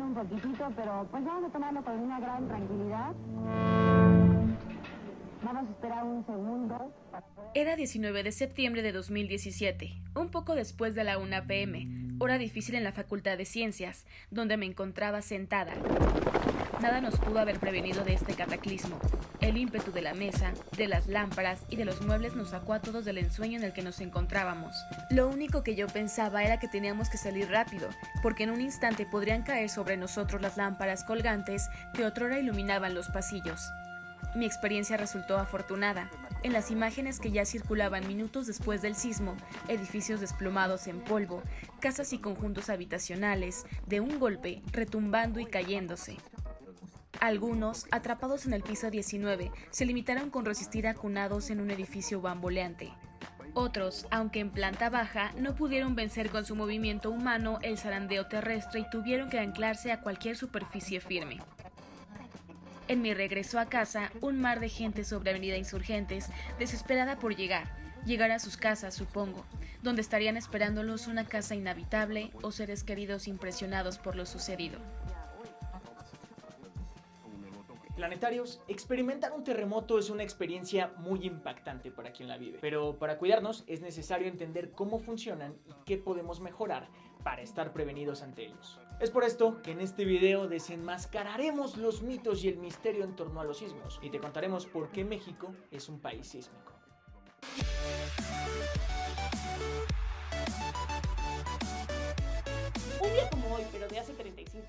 temblando un poquitito, pero pues vamos a tomarlo con una gran tranquilidad. Vamos a esperar un segundo. Era 19 de septiembre de 2017, un poco después de la 1 pm, hora difícil en la Facultad de Ciencias, donde me encontraba sentada. Nada nos pudo haber prevenido de este cataclismo. El ímpetu de la mesa, de las lámparas y de los muebles nos sacó a todos del ensueño en el que nos encontrábamos. Lo único que yo pensaba era que teníamos que salir rápido, porque en un instante podrían caer sobre nosotros las lámparas colgantes que otrora iluminaban los pasillos. Mi experiencia resultó afortunada. En las imágenes que ya circulaban minutos después del sismo, edificios desplomados en polvo, casas y conjuntos habitacionales, de un golpe, retumbando y cayéndose. Algunos, atrapados en el piso 19, se limitaron con resistir acunados en un edificio bamboleante. Otros, aunque en planta baja, no pudieron vencer con su movimiento humano el zarandeo terrestre y tuvieron que anclarse a cualquier superficie firme. En mi regreso a casa, un mar de gente sobre Avenida Insurgentes, desesperada por llegar, llegar a sus casas, supongo, donde estarían esperándolos una casa inhabitable o seres queridos impresionados por lo sucedido. Planetarios, experimentar un terremoto es una experiencia muy impactante para quien la vive, pero para cuidarnos es necesario entender cómo funcionan y qué podemos mejorar para estar prevenidos ante ellos. Es por esto que en este video desenmascararemos los mitos y el misterio en torno a los sismos y te contaremos por qué México es un país sísmico.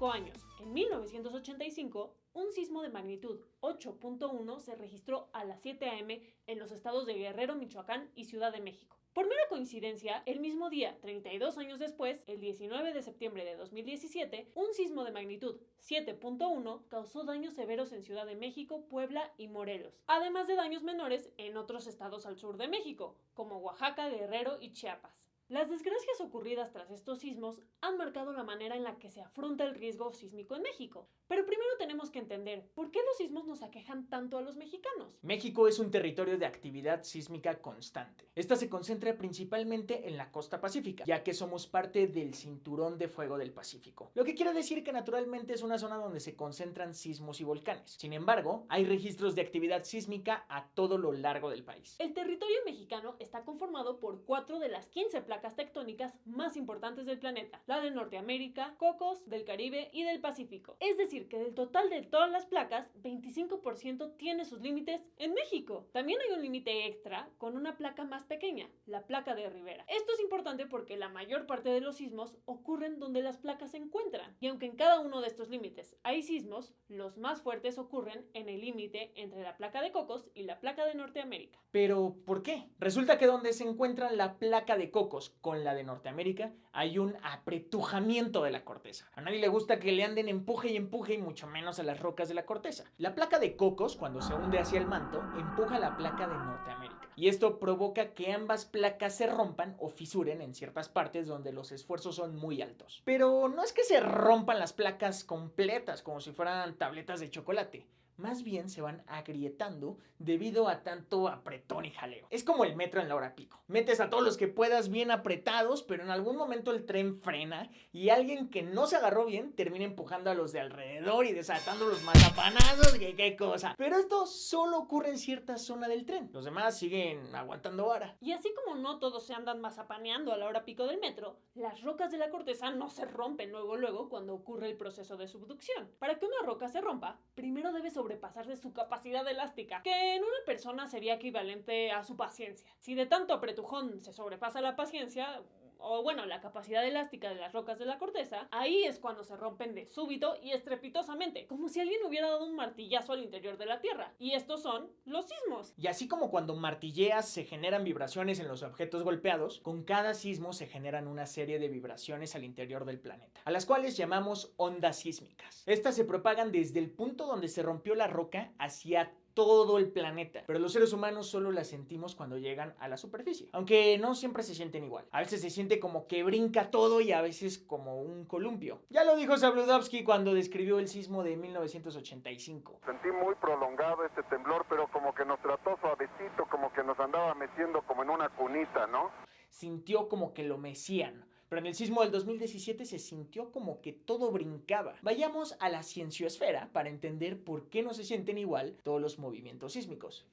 35 años, en 1985, un sismo de magnitud 8.1 se registró a las 7 am en los estados de Guerrero, Michoacán y Ciudad de México. Por mera coincidencia, el mismo día, 32 años después, el 19 de septiembre de 2017, un sismo de magnitud 7.1 causó daños severos en Ciudad de México, Puebla y Morelos, además de daños menores en otros estados al sur de México, como Oaxaca, Guerrero y Chiapas. Las desgracias ocurridas tras estos sismos han marcado la manera en la que se afronta el riesgo sísmico en México. Pero primero tenemos que entender por qué los sismos nos aquejan tanto a los mexicanos. México es un territorio de actividad sísmica constante. Esta se concentra principalmente en la costa pacífica, ya que somos parte del cinturón de fuego del Pacífico. Lo que quiere decir que naturalmente es una zona donde se concentran sismos y volcanes. Sin embargo, hay registros de actividad sísmica a todo lo largo del país. El territorio mexicano está conformado por cuatro de las 15 placas tectónicas más importantes del planeta, la de Norteamérica, Cocos, del Caribe y del Pacífico. Es decir, que del total de todas las placas, 25% tiene sus límites en México. También hay un límite extra con una placa más pequeña, la placa de Rivera. Esto es importante porque la mayor parte de los sismos ocurren donde las placas se encuentran. Y aunque en cada uno de estos límites hay sismos, los más fuertes ocurren en el límite entre la placa de Cocos y la placa de Norteamérica. Pero, ¿por qué? Resulta que donde se encuentra la placa de Cocos con la de Norteamérica hay un apretujamiento de la corteza. A nadie le gusta que le anden empuje y empuje y mucho menos a las rocas de la corteza. La placa de Cocos, cuando se hunde hacia el manto, empuja la placa de Norteamérica. Y esto provoca que ambas placas se rompan o fisuren en ciertas partes donde los esfuerzos son muy altos. Pero no es que se rompan las placas completas como si fueran tabletas de chocolate más bien se van agrietando debido a tanto apretón y jaleo. Es como el metro en la hora pico. Metes a todos los que puedas bien apretados, pero en algún momento el tren frena y alguien que no se agarró bien termina empujando a los de alrededor y desatando los mazapanazos, que qué cosa. Pero esto solo ocurre en cierta zona del tren. Los demás siguen aguantando vara. Y así como no todos se andan mazapaneando a la hora pico del metro, las rocas de la corteza no se rompen luego luego cuando ocurre el proceso de subducción. Para que una roca se rompa, primero debe sobrepasarse su capacidad elástica, que en una persona sería equivalente a su paciencia. Si de tanto apretujón se sobrepasa la paciencia, o bueno, la capacidad elástica de las rocas de la corteza, ahí es cuando se rompen de súbito y estrepitosamente, como si alguien hubiera dado un martillazo al interior de la Tierra. Y estos son los sismos. Y así como cuando martilleas se generan vibraciones en los objetos golpeados, con cada sismo se generan una serie de vibraciones al interior del planeta, a las cuales llamamos ondas sísmicas. Estas se propagan desde el punto donde se rompió la roca hacia todo el planeta. Pero los seres humanos solo las sentimos cuando llegan a la superficie. Aunque no siempre se sienten igual. A veces se siente como que brinca todo y a veces como un columpio. Ya lo dijo Zabludovsky cuando describió el sismo de 1985. Sentí muy prolongado este temblor, pero como que nos trató suavecito, como que nos andaba meciendo como en una cunita, ¿no? Sintió como que lo mecían Pero en el sismo del 2017 se sintió como que todo brincaba. Vayamos a la cienciosfera para entender por qué no se sienten igual todos los movimientos sísmicos.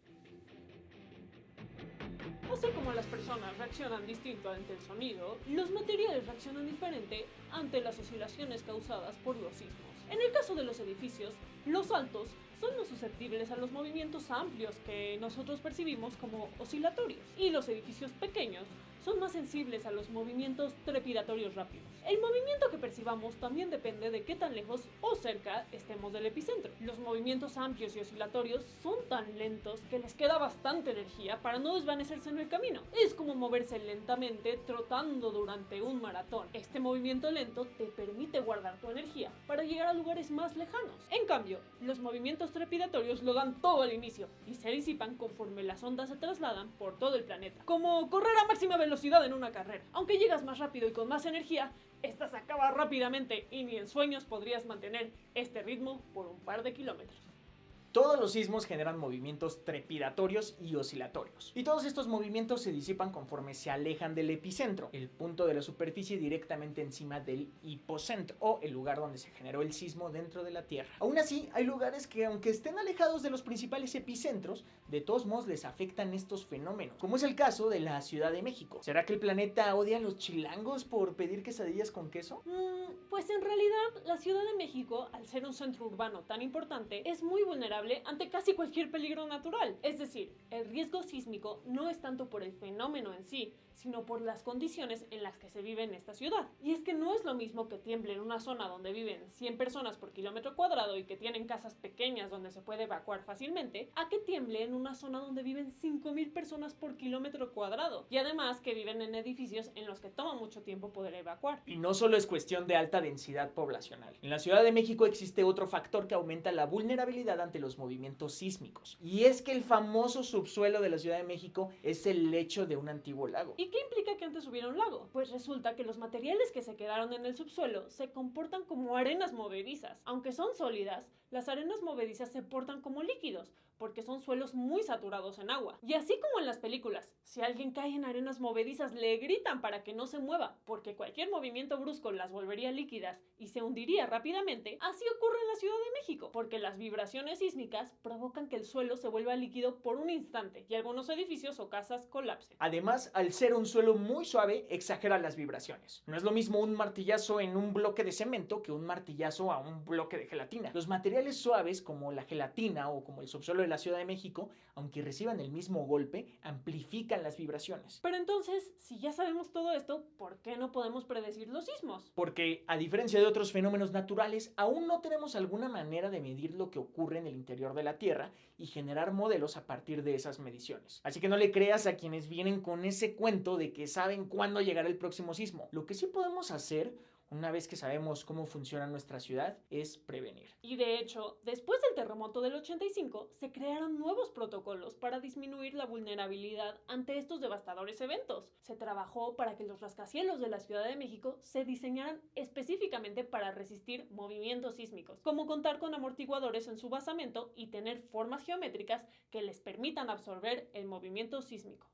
Así como las personas reaccionan distinto ante el sonido, los materiales reaccionan diferente ante las oscilaciones causadas por los sismos. En el caso de los edificios, los altos son más susceptibles a los movimientos amplios que nosotros percibimos como oscilatorios, y los edificios pequeños son más sensibles a los movimientos trepidatorios rápidos. El movimiento que percibamos también depende de qué tan lejos o cerca estemos del epicentro. Los movimientos amplios y oscilatorios son tan lentos que les queda bastante energía para no desvanecerse en el camino. Es como moverse lentamente trotando durante un maratón. Este movimiento lento te permite guardar tu energía para llegar a lugares más lejanos. En cambio, los movimientos trepidatorios lo dan todo al inicio y se disipan conforme las ondas se trasladan por todo el planeta. Como correr a máxima velocidad en una carrera. Aunque llegas más rápido y con más energía, esta se acaba rápidamente y ni en sueños podrías mantener este ritmo por un par de kilómetros. Todos los sismos generan movimientos trepidatorios y oscilatorios. Y todos estos movimientos se disipan conforme se alejan del epicentro, el punto de la superficie directamente encima del hipocentro, o el lugar donde se generó el sismo dentro de la Tierra. Aún así, hay lugares que aunque estén alejados de los principales epicentros, de todos modos les afectan estos fenómenos, como es el caso de la Ciudad de México. ¿Será que el planeta odia a los chilangos por pedir quesadillas con queso? Mm, pues en realidad, la Ciudad de México, al ser un centro urbano tan importante, es muy vulnerable ante casi cualquier peligro natural. Es decir, el riesgo sísmico no es tanto por el fenómeno en sí, sino por las condiciones en las que se vive en esta ciudad. Y es que no es lo mismo que tiemble en una zona donde viven 100 personas por kilómetro cuadrado y que tienen casas pequeñas donde se puede evacuar fácilmente, a que tiemble en una zona donde viven 5.000 personas por kilómetro cuadrado. Y además que viven en edificios en los que toma mucho tiempo poder evacuar. Y no solo es cuestión de alta densidad poblacional. En la Ciudad de México existe otro factor que aumenta la vulnerabilidad ante los movimientos sísmicos. Y es que el famoso subsuelo de la Ciudad de México es el lecho de un antiguo lago. ¿Y qué implica que antes hubiera un lago? Pues resulta que los materiales que se quedaron en el subsuelo se comportan como arenas movedizas. Aunque son sólidas, las arenas movedizas se portan como líquidos, porque son suelos muy saturados en agua. Y así como en las películas, si alguien cae en arenas movedizas le gritan para que no se mueva, porque cualquier movimiento brusco las volvería líquidas y se hundiría rápidamente, así ocurre en la Ciudad de México, porque las vibraciones sísmicas provocan que el suelo se vuelva líquido por un instante y algunos edificios o casas colapsen. Además, al ser un suelo muy suave, exagera las vibraciones. No es lo mismo un martillazo en un bloque de cemento que un martillazo a un bloque de gelatina. Los materiales suaves como la gelatina o como el subsuelo de la Ciudad de México, aunque reciban el mismo golpe, amplifican las vibraciones. Pero entonces, si ya sabemos todo esto, ¿por qué no podemos predecir los sismos? Porque, a diferencia de otros fenómenos naturales, aún no tenemos alguna manera de medir lo que ocurre en el interior de la Tierra y generar modelos a partir de esas mediciones. Así que no le creas a quienes vienen con ese cuento de que saben cuándo llegará el próximo sismo. Lo que sí podemos hacer una vez que sabemos cómo funciona nuestra ciudad, es prevenir. Y de hecho, después del terremoto del 85, se crearon nuevos protocolos para disminuir la vulnerabilidad ante estos devastadores eventos. Se trabajó para que los rascacielos de la Ciudad de México se diseñaran específicamente para resistir movimientos sísmicos, como contar con amortiguadores en su basamento y tener formas geométricas que les permitan absorber el movimiento sísmico.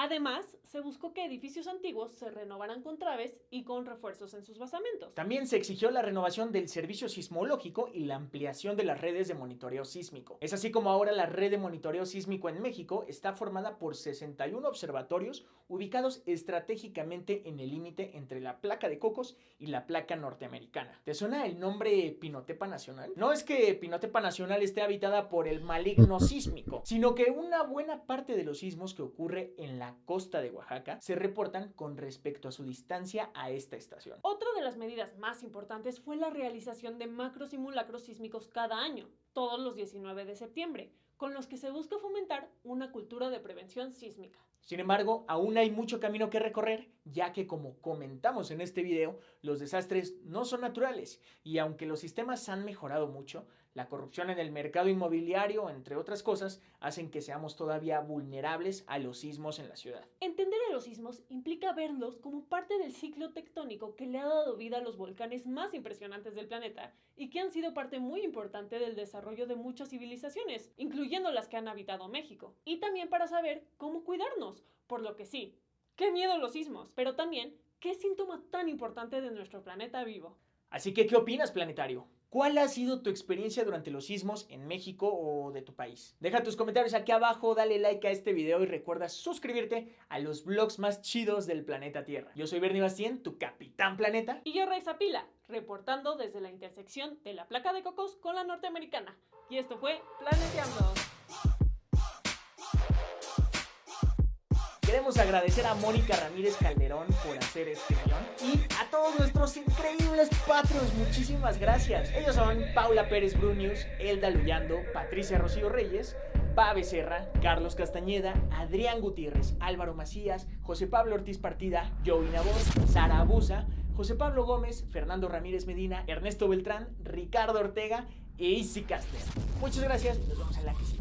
Además, se buscó que edificios antiguos se renovaran con traves y con refuerzos en sus basamentos. También se exigió la renovación del servicio sismológico y la ampliación de las redes de monitoreo sísmico. Es así como ahora la red de monitoreo sísmico en México está formada por 61 observatorios ubicados estratégicamente en el límite entre la placa de Cocos y la placa norteamericana. ¿Te suena el nombre Pinotepa Nacional? No es que Pinotepa Nacional esté habitada por el maligno sísmico, sino que una buena parte de los sismos que ocurre en la costa de Oaxaca se reportan con respecto a su distancia a esta estación. Otra de las medidas más importantes fue la realización de macro simulacros sísmicos cada año, todos los 19 de septiembre, con los que se busca fomentar una cultura de prevención sísmica. Sin embargo, aún hay mucho camino que recorrer, ya que como comentamos en este video, los desastres no son naturales y aunque los sistemas han mejorado mucho, la corrupción en el mercado inmobiliario, entre otras cosas, hacen que seamos todavía vulnerables a los sismos en la ciudad. Entender a los sismos implica verlos como parte del ciclo tectónico que le ha dado vida a los volcanes más impresionantes del planeta y que han sido parte muy importante del desarrollo de muchas civilizaciones, incluyendo las que han habitado México. Y también para saber cómo cuidarnos, por lo que sí, qué miedo los sismos, pero también qué síntoma tan importante de nuestro planeta vivo. Así que, ¿qué opinas, planetario? ¿Cuál ha sido tu experiencia durante los sismos en México o de tu país? Deja tus comentarios aquí abajo, dale like a este video y recuerda suscribirte a los vlogs más chidos del planeta Tierra. Yo soy Bernie Bastien, tu capitán planeta. Y yo, Raiza Pila, reportando desde la intersección de la placa de cocos con la norteamericana. Y esto fue Planeteando. Queremos agradecer a Mónica Ramírez Calderón por hacer este guion y a todos nuestros increíbles patrons, muchísimas gracias. Ellos son Paula Pérez Brunius, Elda Luyando, Patricia Rocío Reyes, Pa Becerra, Carlos Castañeda, Adrián Gutiérrez, Álvaro Macías, José Pablo Ortiz Partida, Joey Nabor, Sara Abusa, José Pablo Gómez, Fernando Ramírez Medina, Ernesto Beltrán, Ricardo Ortega e Isi Caster. Muchas gracias y nos vemos en la que sigue.